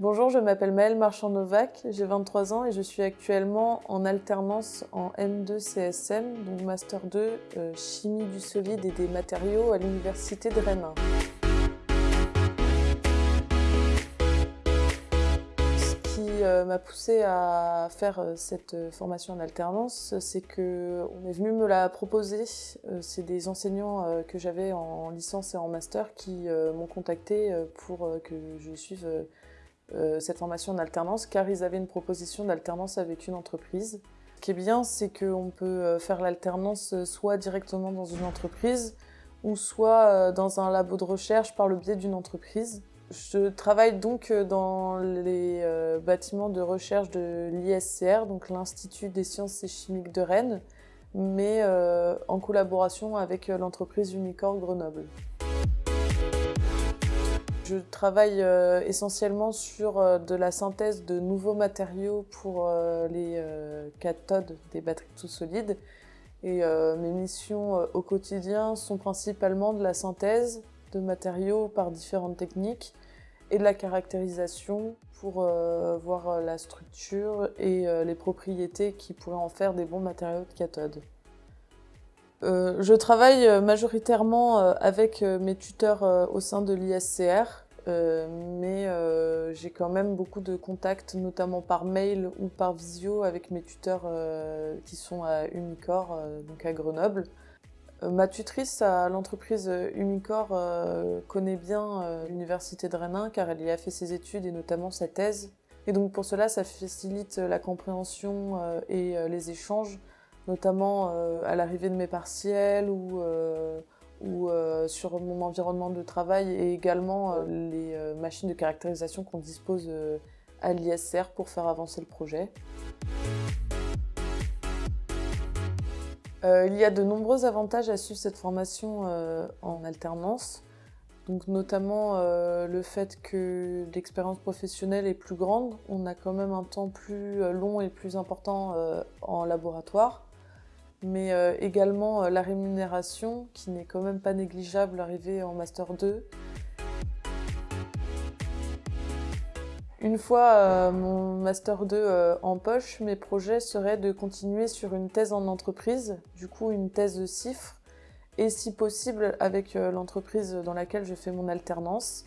Bonjour, je m'appelle Maëlle Marchand-Novak, j'ai 23 ans et je suis actuellement en alternance en M2 CSM, donc Master 2 euh, Chimie du solide et des matériaux à l'Université de Rennes. Ce qui euh, m'a poussé à faire euh, cette formation en alternance, c'est qu'on est venu me la proposer. C'est des enseignants que j'avais en licence et en master qui m'ont contacté pour que je suive euh, cette formation en alternance car ils avaient une proposition d'alternance avec une entreprise. Ce qui est bien, c'est qu'on peut euh, faire l'alternance euh, soit directement dans une entreprise ou soit dans un labo de recherche par le biais d'une entreprise. Je travaille donc dans les bâtiments de recherche de l'ISCR, donc l'Institut des sciences et chimiques de Rennes, mais en collaboration avec l'entreprise Umicore Grenoble. Je travaille euh, essentiellement sur euh, de la synthèse de nouveaux matériaux pour euh, les cathodes des batteries tout solides. Et mes missions au quotidien sont principalement de la synthèse de matériaux par différentes techniques et de la caractérisation pour voir la structure et les propriétés qui pourraient en faire des bons matériaux de cathode. Je travaille majoritairement avec mes tuteurs au sein de l'ISCR, mais j'ai quand même beaucoup de contacts, notamment par mail ou par visio, avec mes tuteurs qui sont à Umicore, donc à Grenoble. Ma tutrice à l'entreprise Umicore connaît bien l'université de Rennes car elle y a fait ses études et notamment sa thèse. Et donc pour cela, ça facilite la compréhension et les échanges notamment euh, à l'arrivée de mes partiels ou, euh, ou euh, sur mon environnement de travail et également les machines de caractérisation qu'on dispose à l'ISR pour faire avancer le projet. il y a de nombreux avantages à suivre cette formation en alternance. Donc notamment le fait que l'expérience professionnelle est plus grande, on a quand même un temps plus long et plus important en laboratoire mais euh, également euh, la rémunération qui n'est quand même pas négligeable arrivée en Master 2. Une fois euh, mon Master 2 en poche, mes projets seraient de continuer sur une thèse en entreprise, du coup une thèse de CIFRE, et si possible avec l'entreprise dans laquelle je fais mon alternance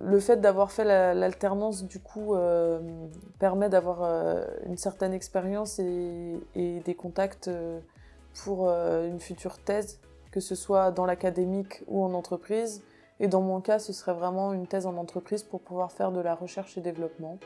le fait d'avoir fait l'alternance, du coup, euh, permet d'avoir euh, une certaine expérience et, des contacts euh, pour une future thèse, que ce soit dans l'académique ou en entreprise. Et dans mon cas, ce serait vraiment une thèse en entreprise pour pouvoir faire de la recherche et développement.